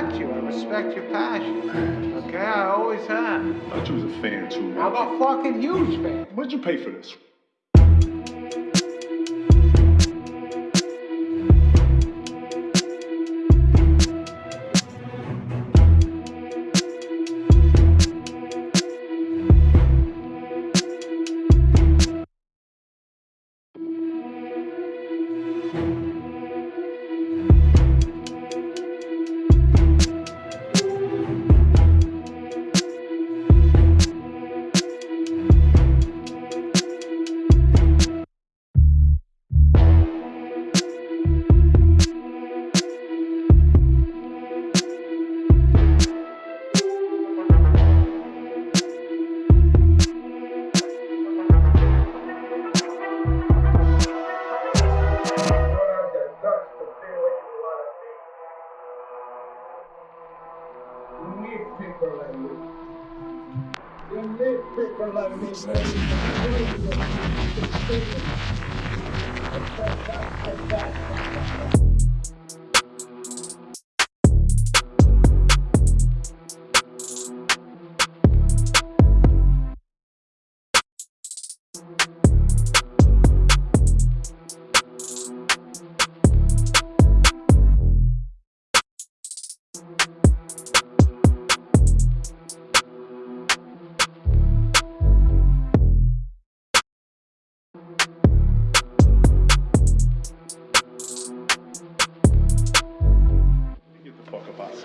respect you. I respect your passion. Okay, I always have. I thought you was a fan too. I'm a fucking huge fan. What'd you pay for this? You need people like me. You need people like me,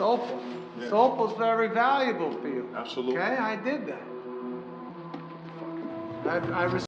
fuck up out of here. Soulful. Yeah. Soulful's very valuable for you. Absolutely. Okay, I did that. I, I